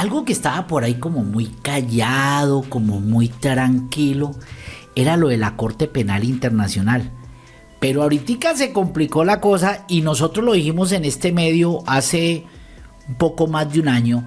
algo que estaba por ahí como muy callado, como muy tranquilo, era lo de la Corte Penal Internacional. Pero ahorita se complicó la cosa y nosotros lo dijimos en este medio hace un poco más de un año,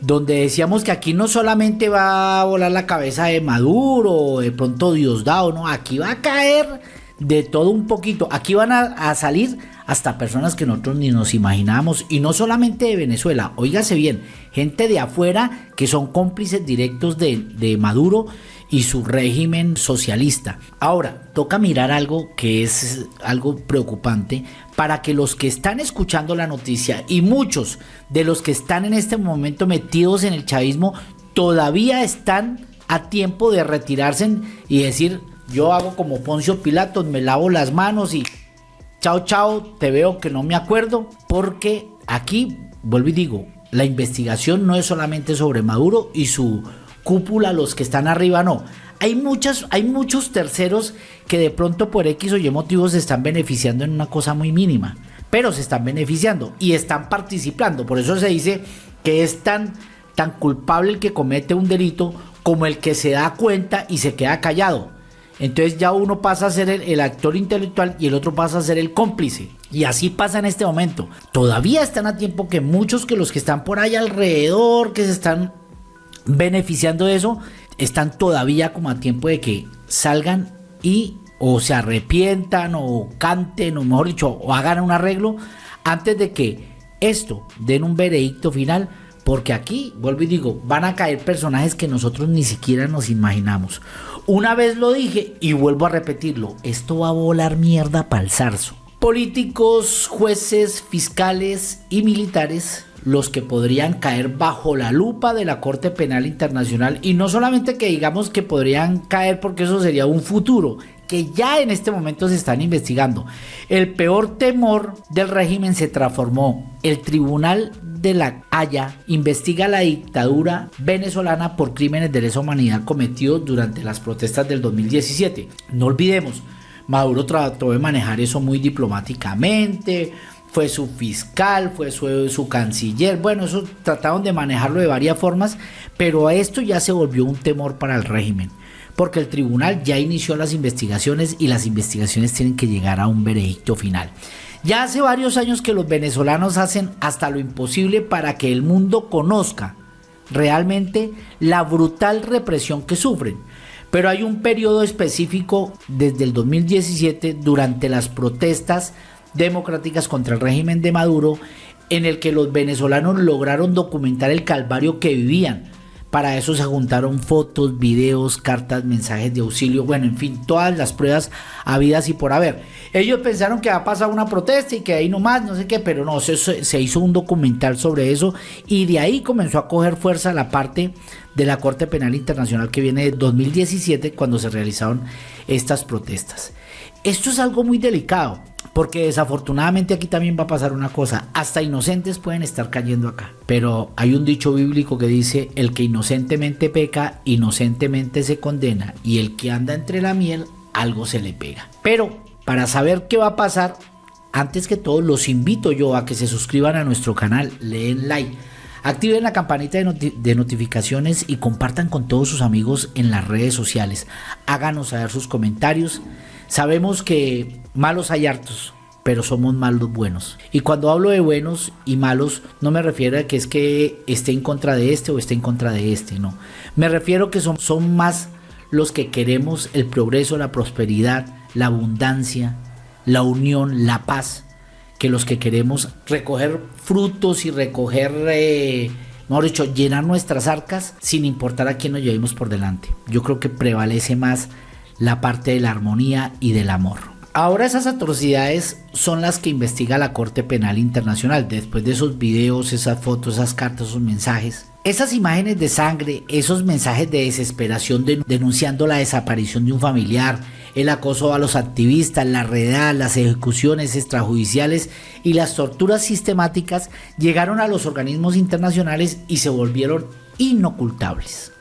donde decíamos que aquí no solamente va a volar la cabeza de Maduro de pronto Diosdado, no, aquí va a caer de todo un poquito, aquí van a, salir hasta personas que nosotros ni nos imaginábamos y no solamente de Venezuela, oígase bien, gente de afuera que son cómplices directos de, Maduro y su régimen socialista. Ahora, toca mirar algo que es algo preocupante para que los que están escuchando la noticia y muchos de los que están en este momento metidos en el chavismo todavía están a tiempo de retirarse y decir, yo hago como Poncio Pilatos, me lavo las manos y chao chao, te veo que no me acuerdo, porque aquí, vuelvo y digo, la investigación no es solamente sobre Maduro y su cúpula, los que están arriba, no. Hay, muchas, hay muchos terceros que de pronto por X o Y motivos se están beneficiando en una cosa muy mínima, pero se están beneficiando y están participando. Por eso se dice que es tan, tan culpable el que comete un delito como el que se da cuenta y se queda callado. Entonces ya uno pasa a ser el, actor intelectual y el otro pasa a ser el cómplice. Y así pasa en este momento. Todavía están a tiempo que muchos que los que están por ahí alrededor, que se están beneficiando de eso, están todavía como a tiempo de que salgan y o se arrepientan o canten o mejor dicho o hagan un arreglo antes de que esto den un veredicto final porque aquí, vuelvo y digo, van a caer personajes que nosotros ni siquiera nos imaginamos. Una vez lo dije y vuelvo a repetirlo, esto va a volar mierda para el zarzo. Políticos, jueces, fiscales y militares los que podrían caer bajo la lupa de la Corte Penal Internacional y no solamente que digamos que podrían caer porque eso sería un futuro, que ya en este momento se están investigando. El peor temor del régimen se transformó. El Tribunal de la Haya investiga la dictadura venezolana por crímenes de lesa humanidad cometidos durante las protestas del 2017. No olvidemos, Maduro trató de manejar eso muy diplomáticamente, fue su fiscal, fue su, canciller, bueno, eso trataron de manejarlo de varias formas, pero esto ya se volvió un temor para el régimen, porque el tribunal ya inició las investigaciones y las investigaciones tienen que llegar a un veredicto final. Ya hace varios años que los venezolanos hacen hasta lo imposible para que el mundo conozca realmente la brutal represión que sufren. Pero hay un periodo específico desde el 2017 durante las protestas democráticas contra el régimen de Maduro, en el que los venezolanos lograron documentar el calvario que vivían. Para eso se juntaron fotos, videos, cartas, mensajes de auxilio, bueno, en fin, todas las pruebas habidas y por haber. Ellos pensaron que ha pasado una protesta y que ahí nomás, no sé qué, pero no, se hizo un documental sobre eso y de ahí comenzó a coger fuerza la parte de la Corte Penal Internacional que viene de 2017 cuando se realizaron estas protestas. Esto es algo muy delicado porque desafortunadamente aquí también va a pasar una cosa, hasta inocentes pueden estar cayendo acá. Pero hay un dicho bíblico que dice, el que inocentemente peca, inocentemente se condena, y el que anda entre la miel, algo se le pega. Pero para saber qué va a pasar, antes que todo los invito yo a que se suscriban a nuestro canal, leen like. Activen la campanita de, de, notificaciones y compartan con todos sus amigos en las redes sociales. Háganos saber sus comentarios. Sabemos que malos hay hartos, pero somos malos buenos. Y cuando hablo de buenos y malos, no me refiero a que es que esté en contra de este o esté en contra de este, no. Me refiero que son, son más los que queremos el progreso, la prosperidad, la abundancia, la unión, la paz, que los que queremos recoger frutos y recoger, eh, mejor dicho, llenar nuestras arcas sin importar a quién nos llevemos por delante. Yo creo que prevalece más la parte de la armonía y del amor. Ahora esas atrocidades son las que investiga la Corte Penal Internacional, después de esos videos, esas fotos, esas cartas, esos mensajes. Esas imágenes de sangre, esos mensajes de desesperación denunciando la desaparición de un familiar, el acoso a los activistas, la redada, las ejecuciones extrajudiciales y las torturas sistemáticas llegaron a los organismos internacionales y se volvieron inocultables.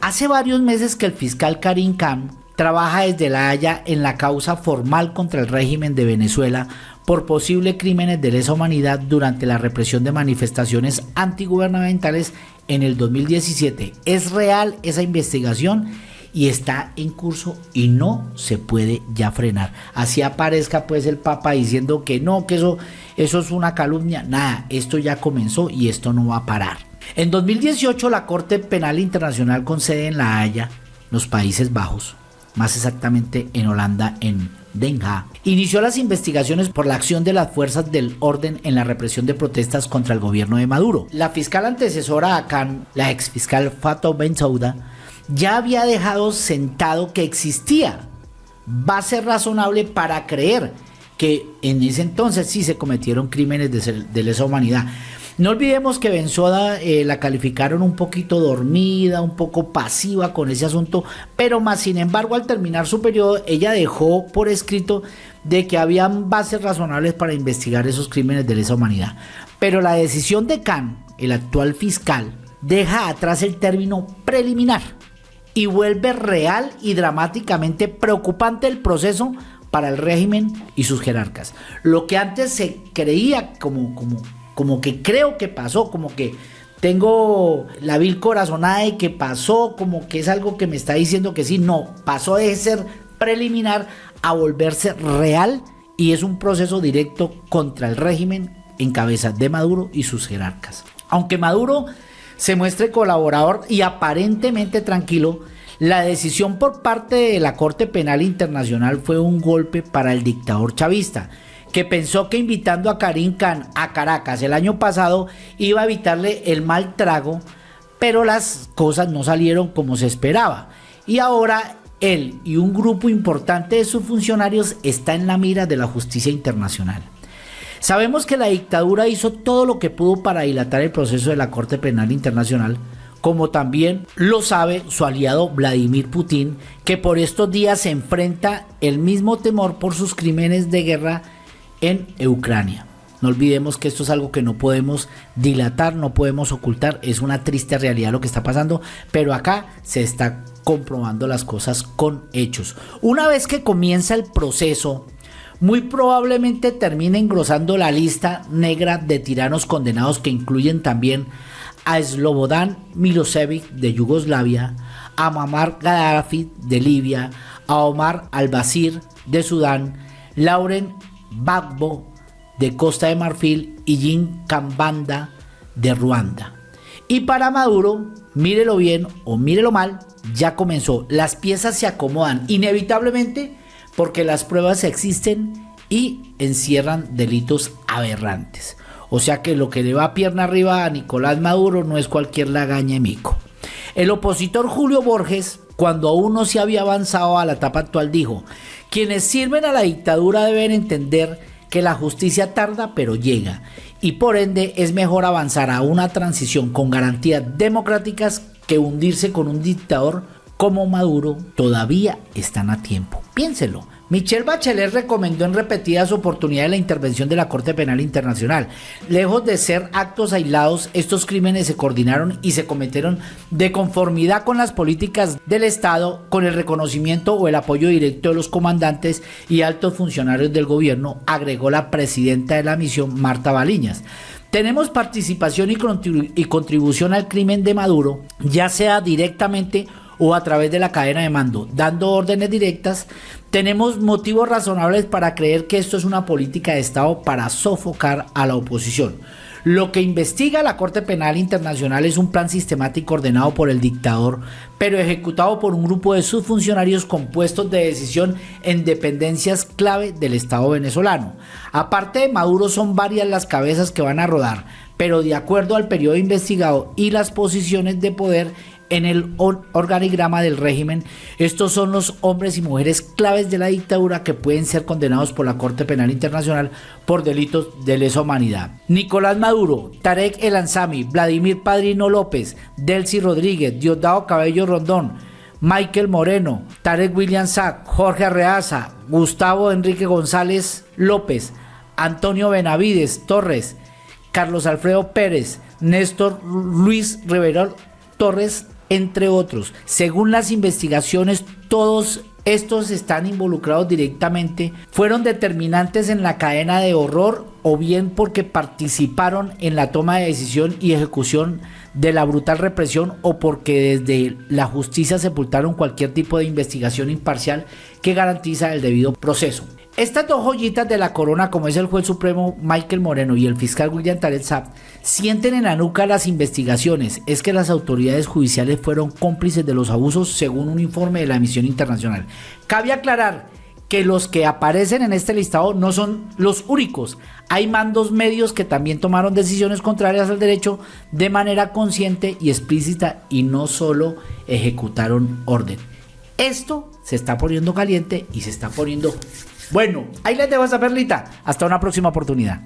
Hace varios meses que el fiscal Karim Khan trabaja desde La Haya en la causa formal contra el régimen de Venezuela por posibles crímenes de lesa humanidad durante la represión de manifestaciones antigubernamentales en el 2017. Es real esa investigación y está en curso y no se puede ya frenar. Así aparezca pues el Papa diciendo que no, que eso, eso es una calumnia. Nada, esto ya comenzó y esto no va a parar. En 2018 la Corte Penal Internacional con sede en La Haya, los Países Bajos, más exactamente en Holanda, en Den Haag, inició las investigaciones por la acción de las fuerzas del orden en la represión de protestas contra el gobierno de Maduro. La fiscal antecesora a Khan, la ex fiscal Fatou Bensouda, ya había dejado sentado que existía base razonable para creer que en ese entonces sí se cometieron crímenes de, lesa humanidad. No olvidemos que Benzoda eh, la calificaron un poquito dormida, un poco pasiva con ese asunto, pero más sin embargo al terminar su periodo ella dejó por escrito de que habían bases razonables para investigar esos crímenes de lesa humanidad. Pero la decisión de Khan, el actual fiscal, deja atrás el término preliminar y vuelve real y dramáticamente preocupante el proceso para el régimen y sus jerarcas. Lo que antes se creía como, como, como que creo que pasó, como que tengo la vil corazonada y que pasó, como que es algo que me está diciendo que sí, no, pasó de ser preliminar a volverse real y es un proceso directo contra el régimen en cabeza de Maduro y sus jerarcas. Aunque Maduro se muestre colaborador y aparentemente tranquilo, la decisión por parte de la Corte Penal Internacional fue un golpe para el dictador chavista, que pensó que invitando a Karim Khan a Caracas el año pasado iba a evitarle el mal trago, pero las cosas no salieron como se esperaba. Y ahora él y un grupo importante de sus funcionarios está en la mira de la justicia internacional. Sabemos que la dictadura hizo todo lo que pudo para dilatar el proceso de la Corte Penal Internacional, como también lo sabe su aliado Vladimir Putin, que por estos días se enfrenta el mismo temor por sus crímenes de guerra en Ucrania. No olvidemos que esto es algo que no podemos dilatar, no podemos ocultar, es una triste realidad lo que está pasando, pero acá se está comprobando las cosas con hechos. Una vez que comienza el proceso muy probablemente termine engrosando la lista negra de tiranos condenados que incluyen también a Slobodan Milosevic de Yugoslavia, a Muammar Gaddafi de Libia, a Omar al-Bashir de Sudán, Lauren Gbagbo de Costa de Marfil y Jim Kambanda de Ruanda. Y para Maduro, mírelo bien o mírelo mal, ya comenzó. Las piezas se acomodan inevitablemente porque las pruebas existen y encierran delitos aberrantes. O sea que lo que le va pierna arriba a Nicolás Maduro no es cualquier lagaña mico. El opositor Julio Borges, cuando aún no se había avanzado a la etapa actual, dijo, quienes sirven a la dictadura deben entender que la justicia tarda pero llega y por ende es mejor avanzar a una transición con garantías democráticas que hundirse con un dictador como Maduro todavía están a tiempo. Piénselo. Michelle Bachelet recomendó en repetidas oportunidades la intervención de la Corte Penal Internacional. Lejos de ser actos aislados, estos crímenes se coordinaron y se cometieron de conformidad con las políticas del Estado, con el reconocimiento o el apoyo directo de los comandantes y altos funcionarios del gobierno, agregó la presidenta de la misión, Marta Baliñas. Tenemos participación y contribución al crimen de Maduro, ya sea directamente o a través de la cadena de mando, dando órdenes directas, tenemos motivos razonables para creer que esto es una política de Estado para sofocar a la oposición. Lo que investiga la Corte Penal Internacional es un plan sistemático ordenado por el dictador, pero ejecutado por un grupo de sus funcionarios compuestos de decisión en dependencias clave del Estado venezolano. Aparte de Maduro son varias las cabezas que van a rodar, pero de acuerdo al periodo investigado y las posiciones de poder, en el organigrama del régimen. Estos son los hombres y mujeres claves de la dictadura que pueden ser condenados por la Corte Penal Internacional por delitos de lesa humanidad. Nicolás Maduro, Tarek El Ansami, Vladimir Padrino López, Delcy Rodríguez, Diosdado Cabello Rondón, Michael Moreno, Tarek William Sack, Jorge Arreaza, Gustavo Enrique González López, Antonio Benavides Torres, Carlos Alfredo Pérez, Néstor Luis Rivera Torres entre otros. Según las investigaciones, todos estos están involucrados directamente, fueron determinantes en la cadena de horror o bien porque participaron en la toma de decisión y ejecución de la brutal represión o porque desde la justicia sepultaron cualquier tipo de investigación imparcial que garantiza el debido proceso. Estas dos joyitas de la corona, como es el juez supremo Michael Moreno y el fiscal William Tarek sienten en la nuca las investigaciones. Es que las autoridades judiciales fueron cómplices de los abusos según un informe de la misión internacional. Cabe aclarar que los que aparecen en este listado no son los únicos. Hay mandos medios que también tomaron decisiones contrarias al derecho de manera consciente y explícita y no solo ejecutaron orden. Esto se está poniendo caliente y se está poniendo bueno, ahí les dejo esa perlita. Hasta una próxima oportunidad.